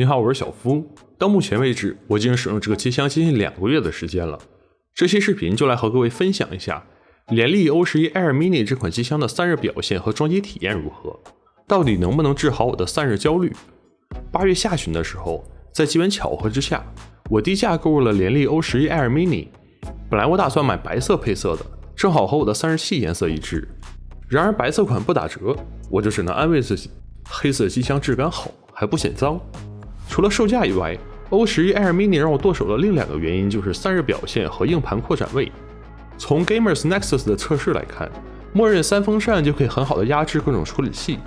你好，我是小夫。到目前为止，我已经使用这个机箱接近两个月的时间了。这期视频就来和各位分享一下联力 O 十一 Air Mini 这款机箱的散热表现和装机体验如何，到底能不能治好我的散热焦虑？八月下旬的时候，在机缘巧合之下，我低价购入了联力 O 十一 Air Mini。本来我打算买白色配色的，正好和我的散热器颜色一致。然而白色款不打折，我就只能安慰自己，黑色机箱质感好，还不显脏。除了售价以外，O 十一 Air Mini 让我剁手的另两个原因就是散热表现和硬盘扩展位。从 Gamers Nexus 的测试来看，默认三风扇就可以很好的压制各种处理器，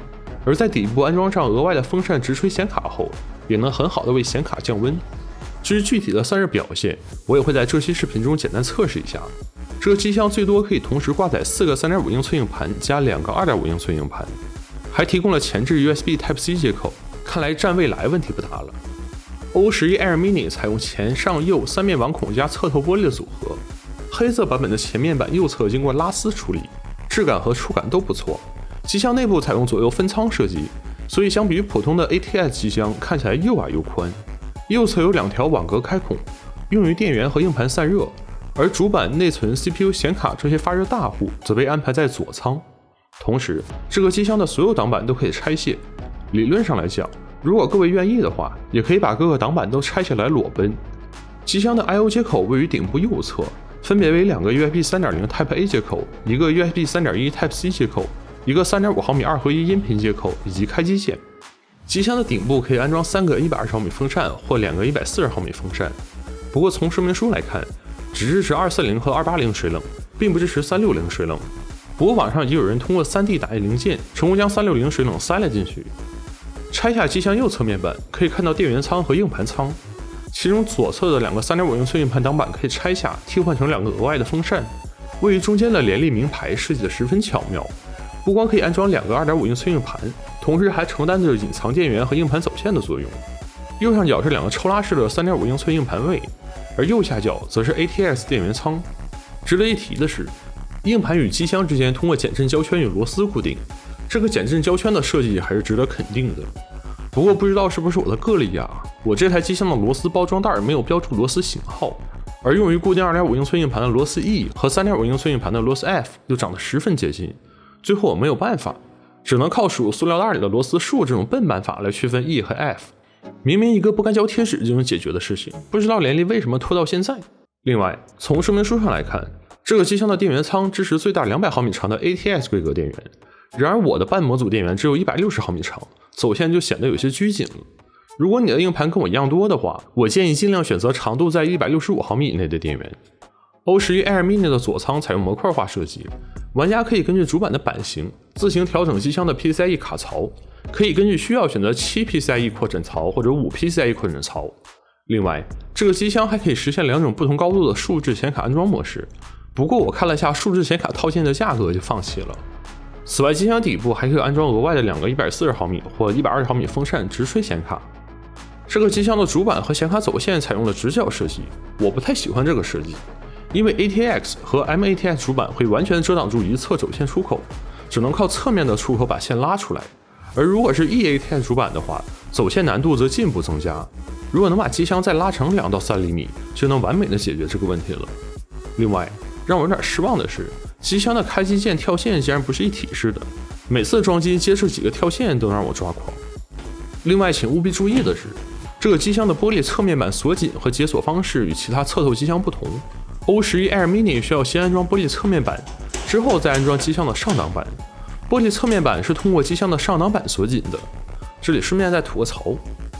而在底部安装上额外的风扇直吹显卡后，也能很好的为显卡降温。至于具体的散热表现，我也会在这期视频中简单测试一下。这个机箱最多可以同时挂载四个3.5英寸硬盘加两个2.5英寸硬盘，还提供了前置 USB Type C 接口。看来占未来问题不大了。O 十一 Air Mini 采用前上右三面网孔加侧透玻璃的组合，黑色版本的前面板右侧经过拉丝处理，质感和触感都不错。机箱内部采用左右分仓设计，所以相比于普通的 ATS 机箱，看起来又矮又宽。右侧有两条网格开孔，用于电源和硬盘散热，而主板、内存、CPU、显卡这些发热大户则被安排在左仓。同时，这个机箱的所有挡板都可以拆卸。理论上来讲，如果各位愿意的话，也可以把各个挡板都拆下来裸奔。机箱的 I/O 接口位于顶部右侧，分别为两个 USB 3.0 Type A 接口，一个 USB 3.1 Type C 接口，一个3.5毫米二合一音频接口以及开机键。机箱的顶部可以安装三个120毫米风扇或两个140毫米风扇。不过从说明书来看，只支持240和280水冷，并不支持360水冷。不过网上已经有人通过 3D 打印零件，成功将360水冷塞了进去。拆下机箱右侧面板，可以看到电源仓和硬盘仓。其中左侧的两个3.5英寸硬盘挡板可以拆下，替换成两个额外的风扇。位于中间的联力名牌设计的十分巧妙，不光可以安装两个2.5英寸硬盘，同时还承担着隐藏电源和硬盘走线的作用。右上角是两个抽拉式的3.5英寸硬盘位，而右下角则是 ATX 电源仓。值得一提的是，硬盘与机箱之间通过减震胶圈与螺丝固定。这个减震胶圈的设计还是值得肯定的，不过不知道是不是我的个例啊，我这台机箱的螺丝包装袋没有标注螺丝型号，而用于固定2.5英寸硬盘的螺丝 E 和3.5英寸硬盘的螺丝 F 又长得十分接近，最后我没有办法，只能靠数塑料袋里的螺丝数这种笨办法来区分 E 和 F。明明一个不干胶贴纸就能解决的事情，不知道联力为什么拖到现在。另外，从说明书上来看，这个机箱的电源仓支持最大200毫米长的 ATX 规格电源。然而我的半模组电源只有一百六十毫米长，走线就显得有些拘谨了。如果你的硬盘跟我一样多的话，我建议尽量选择长度在一百六十五毫米以内的电源。O 十一 Air Mini 的左仓采用模块化设计，玩家可以根据主板的版型自行调整机箱的 PCIe 卡槽，可以根据需要选择七 PCIe 扩展槽或者五 PCIe 扩展槽。另外，这个机箱还可以实现两种不同高度的数字显卡安装模式。不过我看了下数字显卡套件的价格，就放弃了。此外，机箱底部还可以安装额外的两个一百四十毫米或一百二十毫米风扇直吹显卡。这个机箱的主板和显卡走线采用了直角设计，我不太喜欢这个设计，因为 ATX 和 MATX 主板会完全遮挡住一侧走线出口，只能靠侧面的出口把线拉出来。而如果是 eATX 主板的话，走线难度则进一步增加。如果能把机箱再拉长两到三厘米，就能完美的解决这个问题了。另外，让我有点失望的是。机箱的开机键跳线竟然不是一体式的，每次装机接触几个跳线都让我抓狂。另外，请务必注意的是，这个机箱的玻璃侧面板锁紧和解锁方式与其他侧透机箱不同。O 十一 Air Mini 需要先安装玻璃侧面板，之后再安装机箱的上挡板。玻璃侧面板是通过机箱的上挡板锁紧的。这里顺便再吐个槽：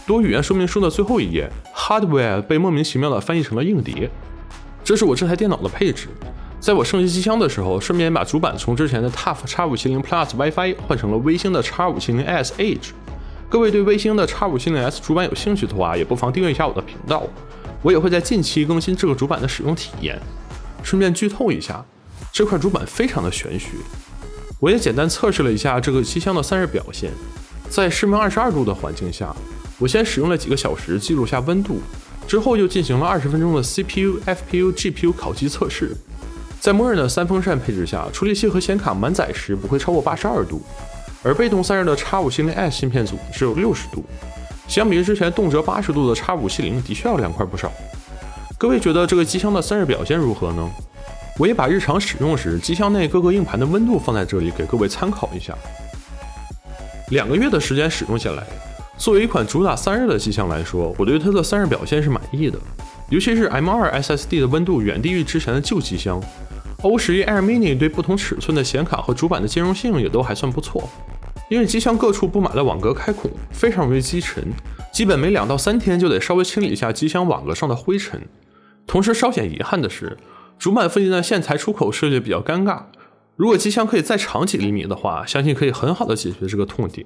多语言说明书的最后一页，Hardware 被莫名其妙的翻译成了硬碟。这是我这台电脑的配置。在我升级机箱的时候，顺便把主板从之前的 TUF X570 Plus WiFi 换成了微星的 X570S Edge。各位对微星的 X570S 主板有兴趣的话，也不妨订阅一下我的频道，我也会在近期更新这个主板的使用体验。顺便剧透一下，这块主板非常的玄学。我也简单测试了一下这个机箱的散热表现，在室温二十二度的环境下，我先使用了几个小时记录下温度，之后又进行了二十分钟的 CPU、FPU、GPU 烤机测试。在默认的三风扇配置下，处理器和显卡满载时不会超过八十二度，而被动散热的 X570S 芯片组只有六十度。相比于之前动辄八十度的 X 五七零，的确要凉快不少。各位觉得这个机箱的散热表现如何呢？我也把日常使用时机箱内各个硬盘的温度放在这里，给各位参考一下。两个月的时间使用下来，作为一款主打散热的机箱来说，我对它的散热表现是满意的。尤其是 M2 SSD 的温度远低于之前的旧机箱，O11 Air Mini 对不同尺寸的显卡和主板的兼容性也都还算不错。因为机箱各处布满了网格开孔，非常容易积尘，基本每两到三天就得稍微清理一下机箱网格上的灰尘。同时稍显遗憾的是。主板附近的线材出口设计比较尴尬，如果机箱可以再长几厘米的话，相信可以很好的解决这个痛点。